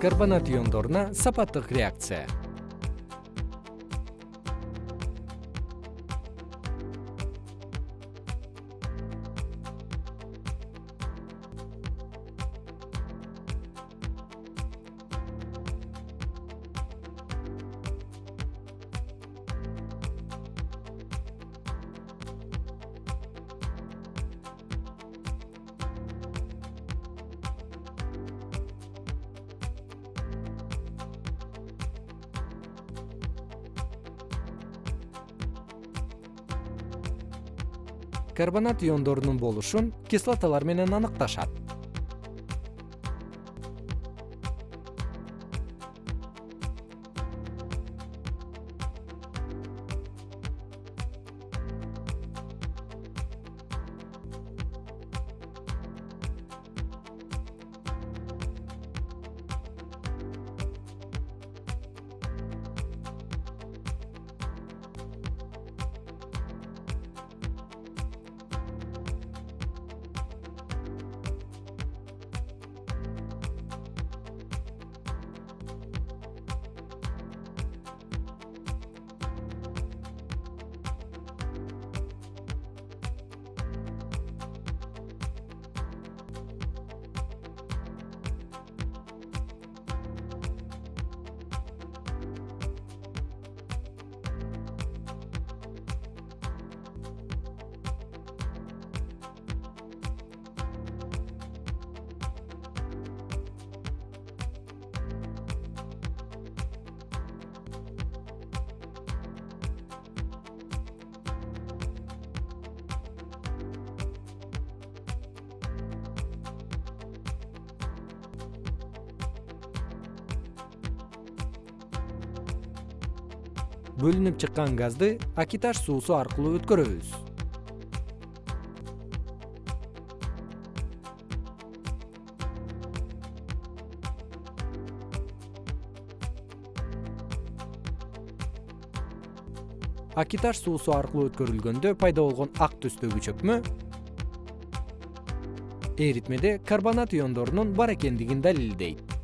карбонат иондоруна сапаттык реакция карбонат иондорунун болушун кислоталар менен аныкташат бөлүнүп чыккан газды акиташ суусу аркылуу өткөрөбүз. Акиташ суусу аркылуу өткөрүлгөндө пайда болгон ак түстөгү чөкмө эритмеде карбонат иондорунун бар экендигин далилдейт